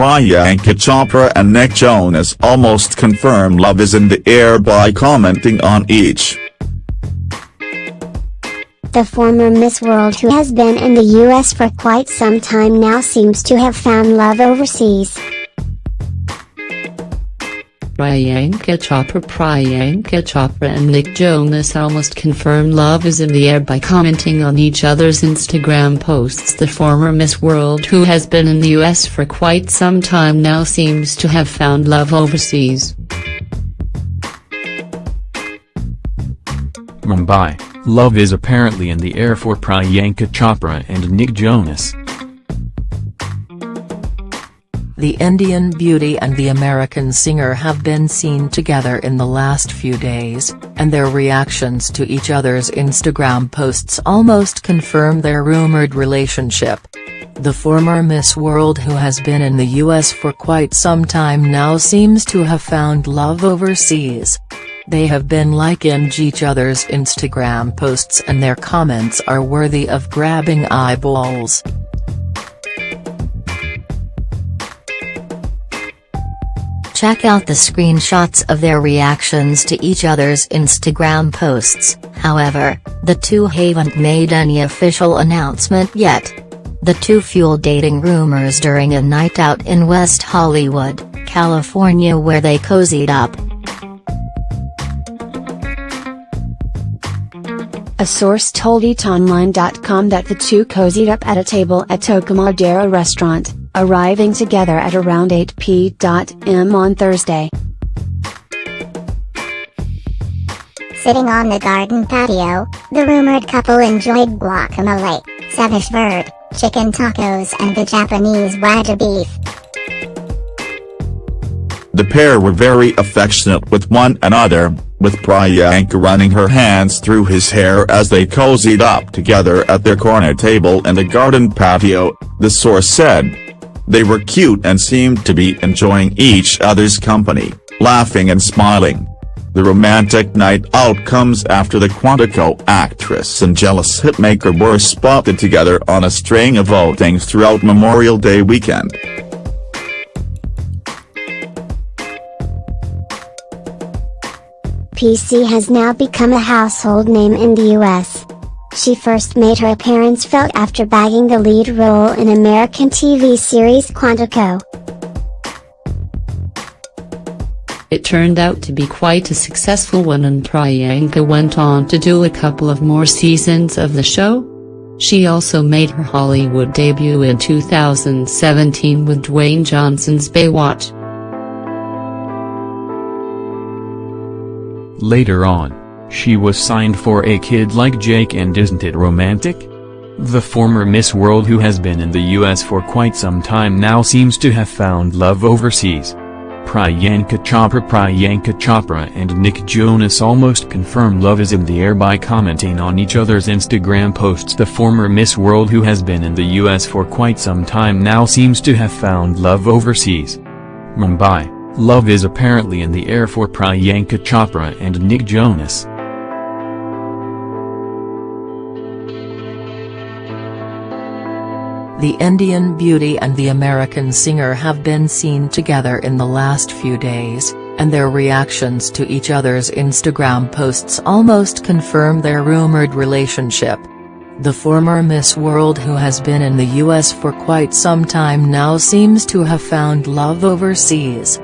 Priyanka Chopra and Nick Jonas almost confirm love is in the air by commenting on each. The former Miss World who has been in the US for quite some time now seems to have found love overseas. Priyanka Chopra Priyanka Chopra and Nick Jonas almost confirmed love is in the air by commenting on each other's Instagram posts The former Miss World who has been in the US for quite some time now seems to have found love overseas. Mumbai, love is apparently in the air for Priyanka Chopra and Nick Jonas. The Indian beauty and the American singer have been seen together in the last few days, and their reactions to each other's Instagram posts almost confirm their rumored relationship. The former Miss World who has been in the US for quite some time now seems to have found love overseas. They have been liking each other's Instagram posts and their comments are worthy of grabbing eyeballs. Check out the screenshots of their reactions to each other's Instagram posts, however, the two haven't made any official announcement yet. The two fueled dating rumors during a night out in West Hollywood, California where they cozied up. A source told ETOnline.com that the two cozied up at a table at Toca Madera restaurant arriving together at around 8 p.m. on Thursday. Sitting on the garden patio, the rumored couple enjoyed guacamole, ceviche verde, chicken tacos and the Japanese wagyu beef. The pair were very affectionate with one another, with Priyanka running her hands through his hair as they cozied up together at their corner table in the garden patio, the source said. They were cute and seemed to be enjoying each other's company, laughing and smiling. The romantic night out comes after the Quantico actress and jealous hitmaker were spotted together on a string of outings throughout Memorial Day weekend. PC has now become a household name in the US. She first made her appearance felt after bagging the lead role in American TV series Quantico. It turned out to be quite a successful one and Priyanka went on to do a couple of more seasons of the show. She also made her Hollywood debut in 2017 with Dwayne Johnson's Baywatch. Later on, she was signed for a kid like Jake and isn't it romantic? The former Miss World who has been in the US for quite some time now seems to have found love overseas. Priyanka Chopra Priyanka Chopra and Nick Jonas almost confirm love is in the air by commenting on each other's Instagram posts The former Miss World who has been in the US for quite some time now seems to have found love overseas. Mumbai, love is apparently in the air for Priyanka Chopra and Nick Jonas. The Indian beauty and the American singer have been seen together in the last few days, and their reactions to each other's Instagram posts almost confirm their rumored relationship. The former Miss World who has been in the US for quite some time now seems to have found love overseas.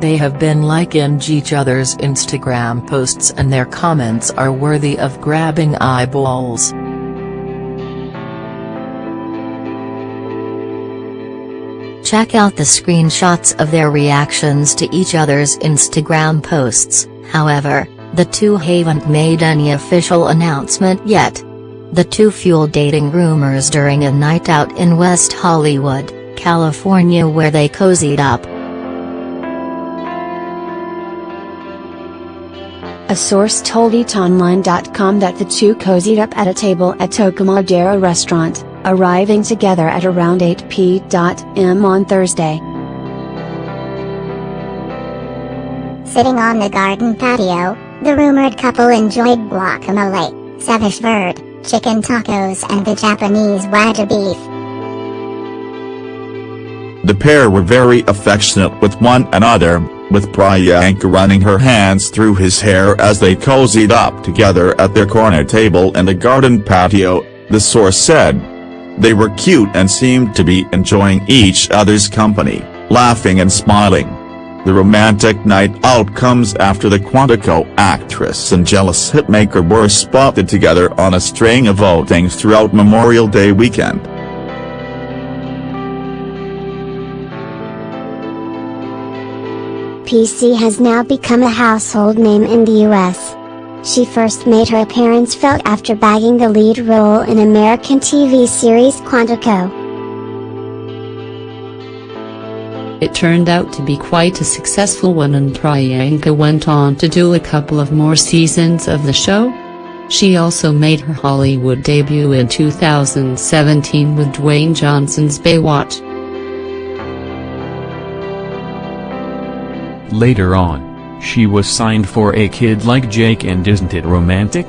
They have been liking each other's Instagram posts and their comments are worthy of grabbing eyeballs. Check out the screenshots of their reactions to each other's Instagram posts, however, the two haven't made any official announcement yet. The two fueled dating rumors during a night out in West Hollywood, California where they cozied up. A source told ETOnline.com that the two cozied up at a table at Toca Madera restaurant arriving together at around 8 p.m. on Thursday. Sitting on the garden patio, the rumored couple enjoyed guacamole, ceviche verde, chicken tacos and the Japanese wagyu beef. The pair were very affectionate with one another, with Priyanka running her hands through his hair as they cozied up together at their corner table in the garden patio, the source said. They were cute and seemed to be enjoying each other's company, laughing and smiling. The romantic night out comes after the Quantico actress and jealous hitmaker were spotted together on a string of outings throughout Memorial Day weekend. PC has now become a household name in the US. She first made her appearance felt after bagging the lead role in American TV series Quantico. It turned out to be quite a successful one and Priyanka went on to do a couple of more seasons of the show. She also made her Hollywood debut in 2017 with Dwayne Johnson's Baywatch. Later on, she was signed for a kid like Jake and isn't it romantic?